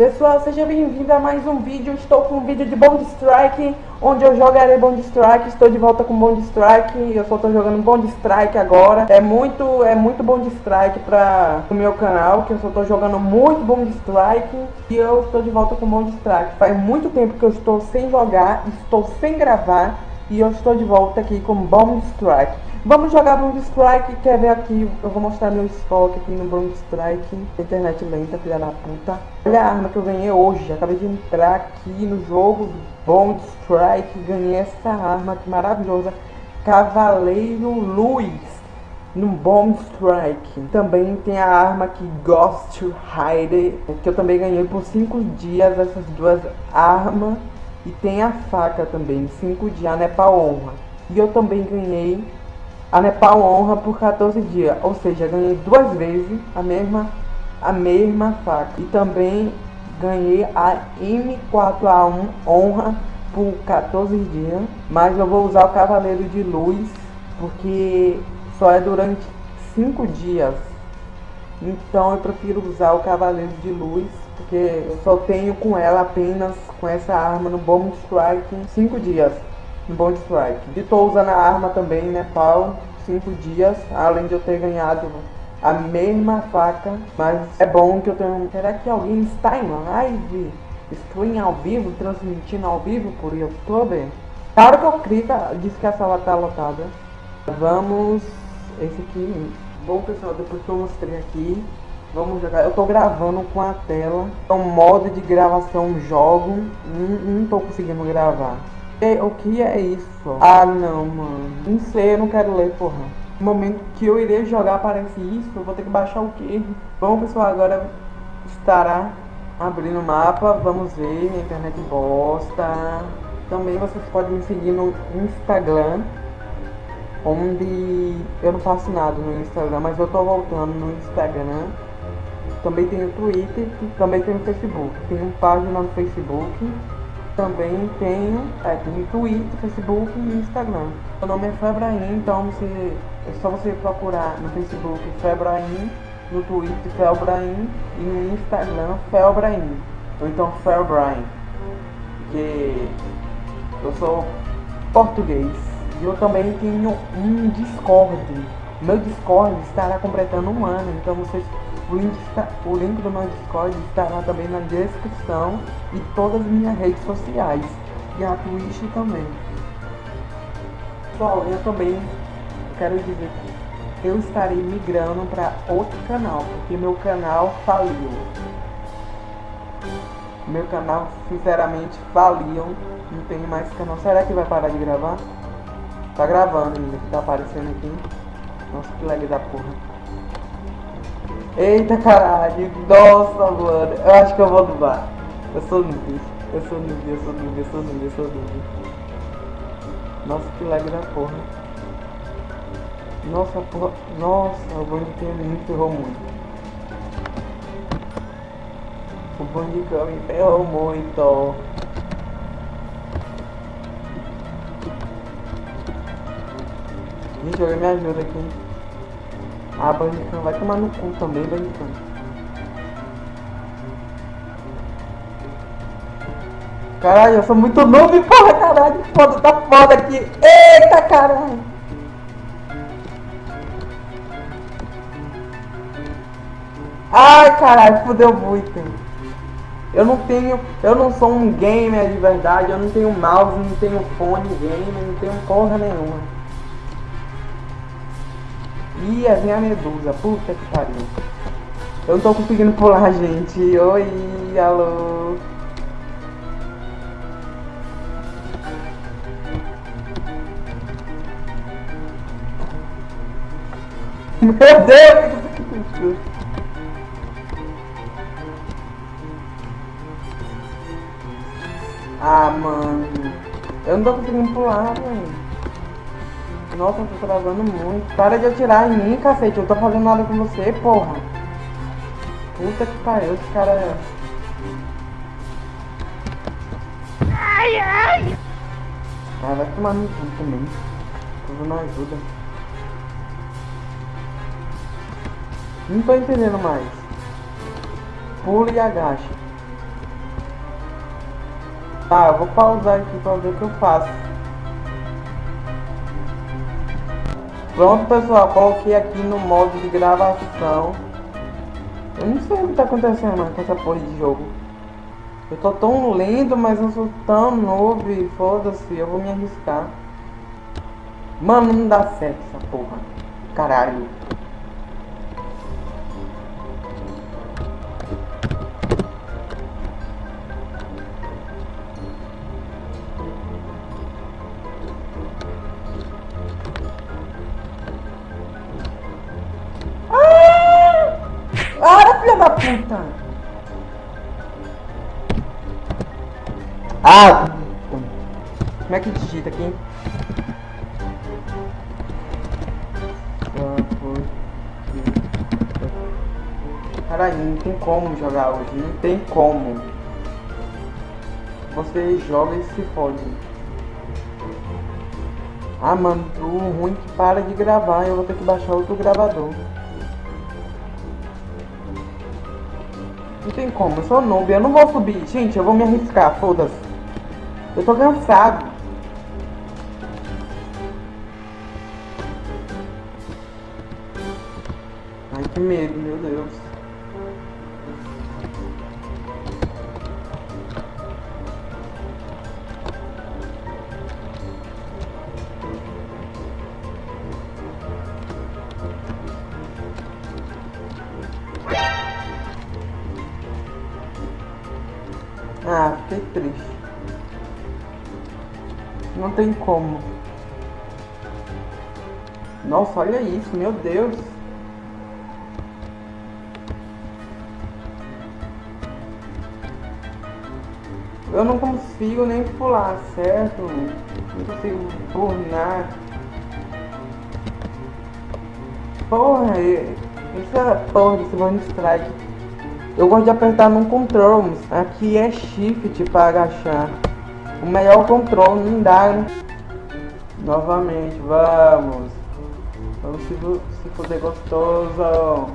Pessoal, seja bem-vindo a mais um vídeo. Estou com um vídeo de Bond Strike, onde eu jogarei Bond Strike. Estou de volta com Bond Strike. Eu só estou jogando Bond Strike agora. É muito, é muito Bond Strike para o meu canal, que eu só estou jogando muito Bond Strike. E eu estou de volta com Bond Strike. Faz muito tempo que eu estou sem jogar, estou sem gravar. E eu estou de volta aqui com Bomb Strike. Vamos jogar Bomb Strike, quer ver aqui, eu vou mostrar meu estoque aqui no Bomb Strike. Internet lenta, filha da puta. Olha a arma que eu ganhei hoje, acabei de entrar aqui no jogo Bomb Strike, ganhei essa arma que maravilhosa. Cavaleiro Luz no Bomb Strike. Também tem a arma que Ghost Rider, que eu também ganhei por 5 dias essas duas armas. E tem a faca também, 5 dias, a Nepal Honra. E eu também ganhei a Nepal Honra por 14 dias. Ou seja, ganhei duas vezes a mesma, a mesma faca. E também ganhei a M4A1 Honra por 14 dias. Mas eu vou usar o Cavaleiro de Luz porque só é durante 5 dias. Então eu prefiro usar o Cavaleiro de Luz porque eu só tenho com ela apenas com essa arma no Bomb Strike 5 dias no Bomb Strike. E tô usando a arma também, né, pau, 5 dias, além de eu ter ganhado a mesma faca, mas é bom que eu tenho... Será que alguém está em live? Em ao vivo, transmitindo ao vivo por YouTube? Claro que eu clico, diz que a sala está lotada. Vamos... Esse aqui... Bom, pessoal, depois que eu mostrei aqui, Vamos jogar. Eu tô gravando com a tela. É um modo de gravação jogo. Não, não tô conseguindo gravar. E, o que é isso? Ah, não, mano. Não sei, eu não quero ler, porra. No momento que eu irei jogar aparece isso, eu vou ter que baixar o quê? Bom, pessoal, agora estará abrindo o mapa. Vamos ver. A internet bosta. Também vocês podem me seguir no Instagram onde eu não faço nada no Instagram, mas eu tô voltando no Instagram também tem o Twitter também tem o Facebook. Tenho página no Facebook. Também tenho, é, Twitter, Facebook e Instagram. Meu nome é Febraim, então você, é só você procurar no Facebook Febraim, no Twitter Febraim e no Instagram Felbraim. Ou então Felbraim. Porque eu sou português. E eu também tenho um Discord. Meu Discord estará completando um ano, então vocês o link, está, o link do meu Discord estará também na descrição e todas as minhas redes sociais. E a Twitch também. Pessoal, eu também quero dizer que eu estarei migrando para outro canal, porque meu canal faliu. Meu canal, sinceramente, faliu. Não tem mais canal. Será que vai parar de gravar? Tá gravando ainda, tá aparecendo aqui. Nossa, que lag da porra. Eita caralho, nossa mano, eu acho que eu vou dubar. Eu sou noob, eu sou noob, eu sou noob, eu sou noob, eu sou noob. Nossa, que lag da porra. Nossa, porra, nossa, o Bandicam me ferrou muito. O Bandicam me ferrou muito. Gente, alguém me ajuda aqui. Ah, Bandicam vai tomar no cu também, Bandicam. Caralho, eu sou muito novo, porra, caralho. Foda, tá foda aqui. Eita, caralho. Ai, caralho, fudeu muito. Eu não tenho, eu não sou um gamer de verdade, eu não tenho mouse, não tenho fone gamer, não tenho porra nenhuma. Ia vem a medusa, puta que pariu. Eu não tô conseguindo pular, gente. Oi, alô. Meu Deus! Ah, mano. Eu não tô conseguindo pular, velho. Nossa, eu tô travando muito. Para de atirar em mim, cacete. Eu tô fazendo nada com você, porra. Puta que pariu, esse cara é... Ai, ai! Vai tomar no cu também. Tudo não ajuda. Não tô entendendo mais. Pula e agacha. Tá, eu vou pausar aqui pra ver o que eu faço. Pronto, pessoal, coloquei aqui no modo de gravação. Eu não sei o que tá acontecendo com essa porra de jogo. Eu tô tão lento, mas eu sou tão novo foda-se, eu vou me arriscar. Mano, não dá certo essa porra. Caralho. Ah, puta! Ah! Como é que digita aqui? Caralho, não tem como jogar hoje, não tem como. Você joga e se fode. Ah, mano, o ruim que para de gravar, eu vou ter que baixar outro gravador. Não tem como, eu sou noob, eu não vou subir. Gente, eu vou me arriscar, foda-se. Eu tô cansado. Ai, que medo, Não tem como. Nossa, olha isso, meu Deus. Eu não consigo nem pular, certo? Não consigo burnar. Porra, é porra desse One Strike. Eu gosto de apertar no control. Aqui é shift para agachar. O melhor controle não dá. Novamente, vamos. Vamos se, se foder gostoso.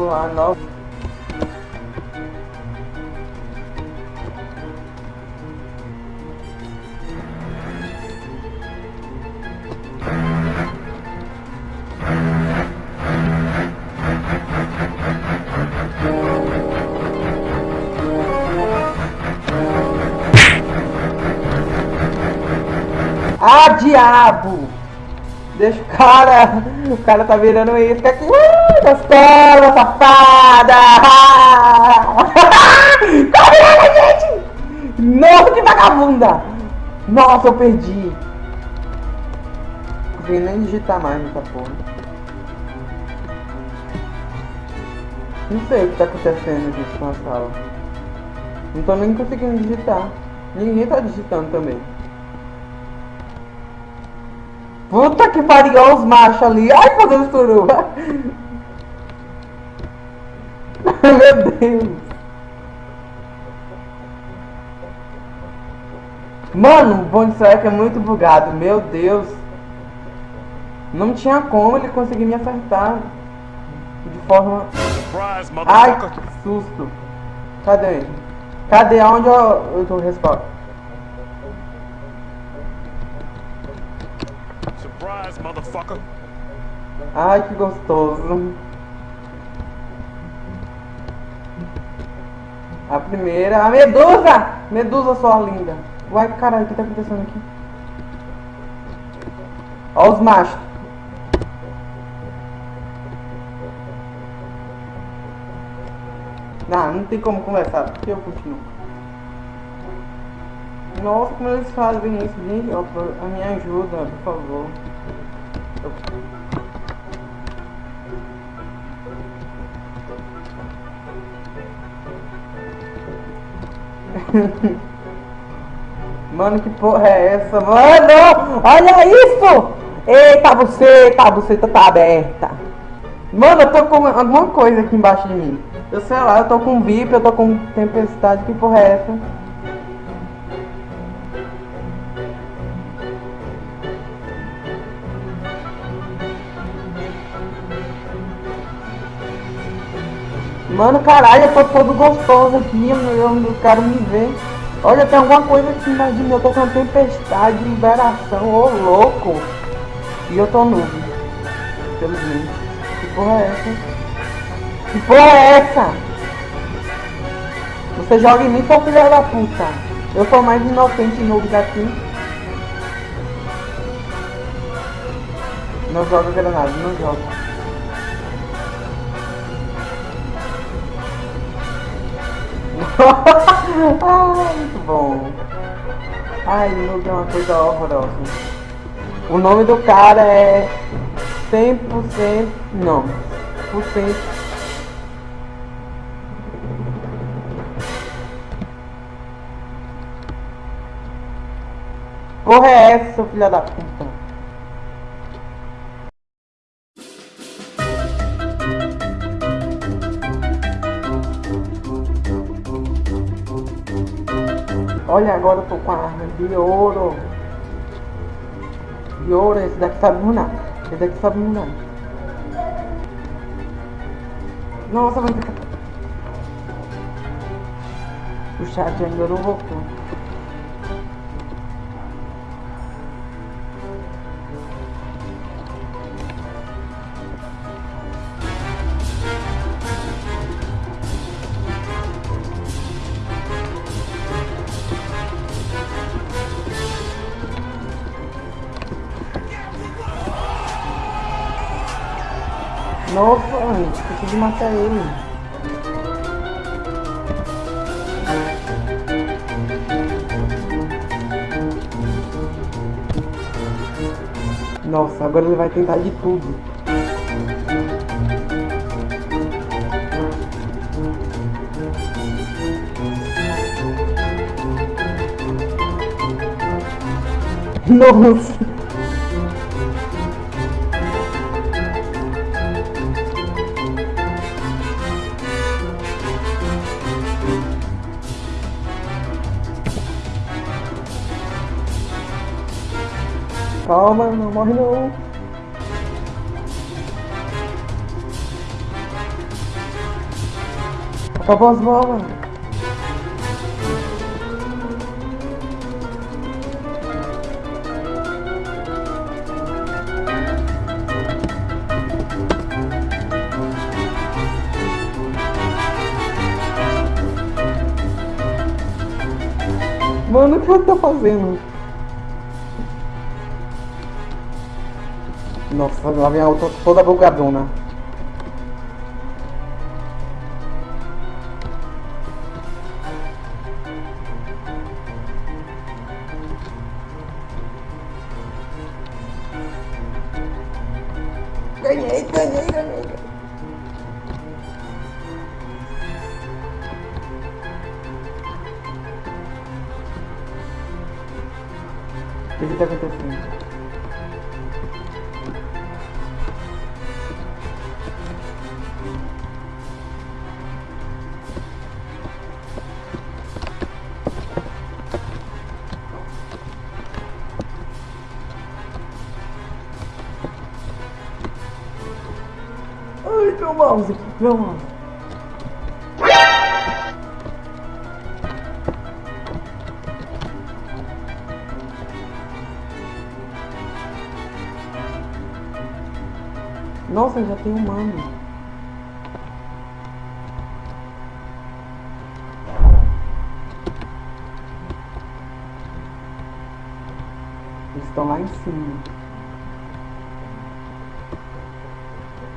Lá, não. Ah, diabo! Deixa o cara. O cara tá virando isso aqui. Gostosa, safada! tá virando, gente! Nossa, que vagabunda! Nossa, eu perdi. Não consegui nem digitar mais nessa porra. Não sei o que tá acontecendo gente com a sala. Não tô nem conseguindo digitar. Ninguém tá digitando também. Puta que pariu os machos ali. Ai, fazendo suruba. Meu Deus. Mano, o Bond Strike é muito bugado. Meu Deus. Não tinha como ele conseguir me acertar. De forma... Ai, que susto. Cadê ele? Cadê? Onde eu, eu tô resposta? Surprise, motherfucker. Ai, que gostoso. A primeira, a medusa! Medusa, sua linda. Uai, caralho, o que tá acontecendo aqui? Ó os machos. Não, não tem como conversar, porque eu continuo. Nossa, como eles fazem isso, gente? A minha ajuda, por favor. Mano, que porra é essa? Mano, olha isso! Eita, buceta, a buceta tá aberta. Mano, eu tô com alguma coisa aqui embaixo de mim. Eu sei lá, eu tô com VIP, eu tô com tempestade, que porra é essa? Mano, caralho, eu tô todo gostoso aqui, eu não quero me ver. Olha, tem alguma coisa aqui embaixo de mim, eu tô com tempestade, liberação, ô louco. E eu tô nudo, infelizmente. Que porra é essa? Que porra é essa? Você joga em mim, seu filho da puta. Eu sou mais inocente e noob daqui. Não joga granada, não joga. Ai, muito bom. Ai, noob é uma coisa horrorosa. O nome do cara é 100%, não, por cento. Porra é essa, seu filho da puta? Olha, agora eu tô com a arma de ouro. De ouro, esse daqui sabe munar. Esse daqui sabe munar. Nossa, vai ficar... O chat ainda não voltou. Esqueci de matar ele. Nossa, agora ele vai tentar de tudo. Nossa. Calma, não morre não. Acabou as bolas. Mano, o que você tá fazendo? Nossa, lá vem a outra toda bugadona. Ganhei, ganhei, ganhei. O que está acontecendo? Meu mouse. Nossa, já tem um mano. Eles estão lá em cima.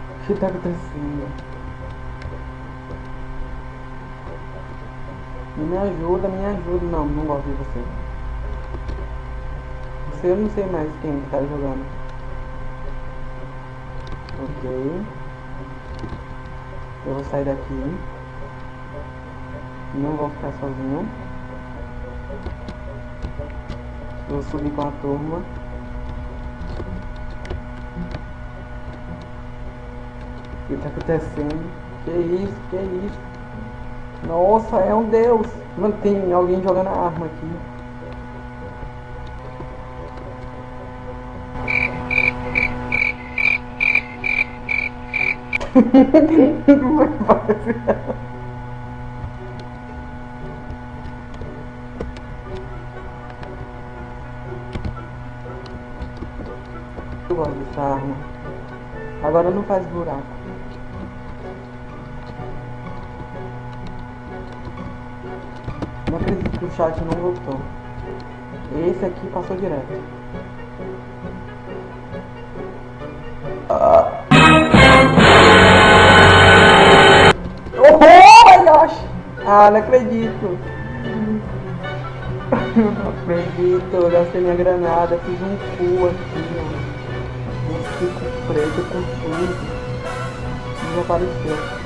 O que tá acontecendo? Me ajuda, me ajuda. Não, não gosto de você. Você eu não sei mais quem tá jogando. Ok. Eu vou sair daqui. Não vou ficar sozinho. Vou subir com a turma. O que tá acontecendo? Que isso, que isso? Nossa, é um deus! Mano, tem alguém jogando a arma aqui. Eu gosto dessa arma. Agora não faz buraco. Que o chat não voltou. Esse aqui passou direto. Ah. Oh my gosh! Ah, não acredito. Não acredito, eu gastei minha granada, fiz um cu aqui, ó. Um fico preto com tudo. Desapareceu. What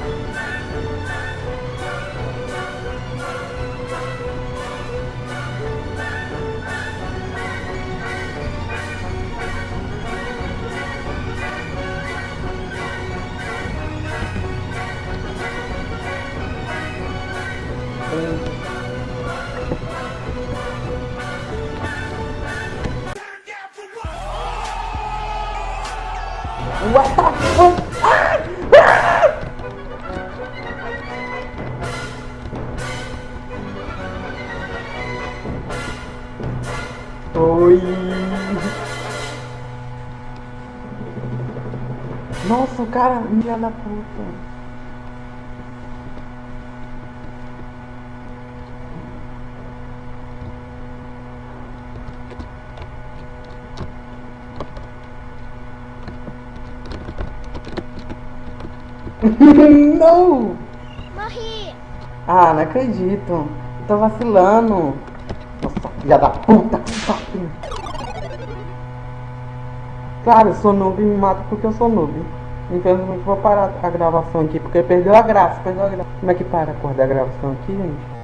cara, filha da puta. Não! Morri! Ah, não acredito. Eu tô vacilando. Nossa, filha da puta. Claro, eu sou noob e me mato porque eu sou noob. Infelizmente vou parar a gravação aqui porque perdeu a graça, perdeu a graça. Como é que para a cor da gravação aqui, gente?